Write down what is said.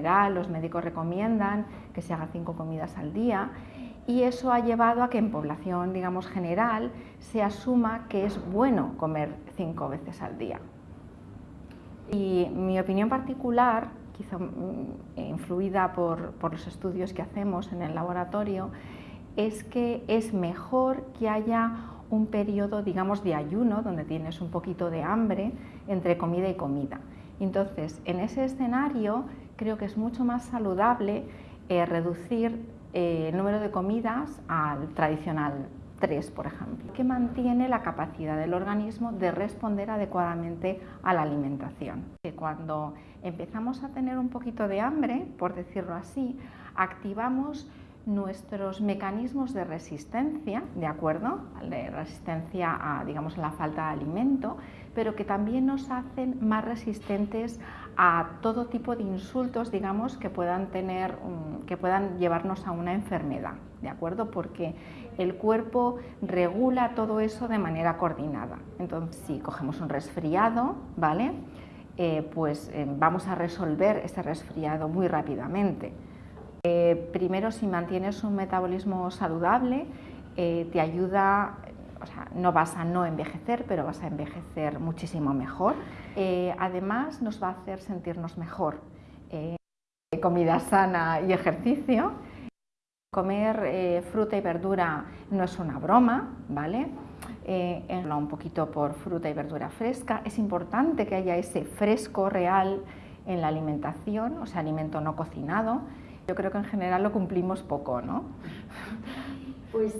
Los médicos recomiendan que se haga cinco comidas al día y eso ha llevado a que en población, digamos, general se asuma que es bueno comer cinco veces al día. Y mi opinión particular, quizá mm, influida por, por los estudios que hacemos en el laboratorio, es que es mejor que haya un periodo, digamos, de ayuno, donde tienes un poquito de hambre entre comida y comida. Entonces, en ese escenario creo que es mucho más saludable eh, reducir eh, el número de comidas al tradicional 3, por ejemplo, que mantiene la capacidad del organismo de responder adecuadamente a la alimentación. Cuando empezamos a tener un poquito de hambre, por decirlo así, activamos nuestros mecanismos de resistencia, ¿de acuerdo? De resistencia a, digamos, a la falta de alimento, pero que también nos hacen más resistentes a todo tipo de insultos, digamos, que puedan tener, que puedan llevarnos a una enfermedad, ¿de acuerdo? Porque el cuerpo regula todo eso de manera coordinada. Entonces, si cogemos un resfriado, ¿vale? Eh, pues eh, vamos a resolver ese resfriado muy rápidamente. Eh, primero, si mantienes un metabolismo saludable, eh, te ayuda, o sea, no vas a no envejecer, pero vas a envejecer muchísimo mejor. Eh, además, nos va a hacer sentirnos mejor. comida sana y ejercicio. Comer fruta y verdura no es una broma, ¿vale? un poquito por fruta y verdura fresca. Es importante que haya ese fresco real en la alimentación, o sea, alimento no cocinado. Yo creo que en general lo cumplimos poco, ¿no? Pues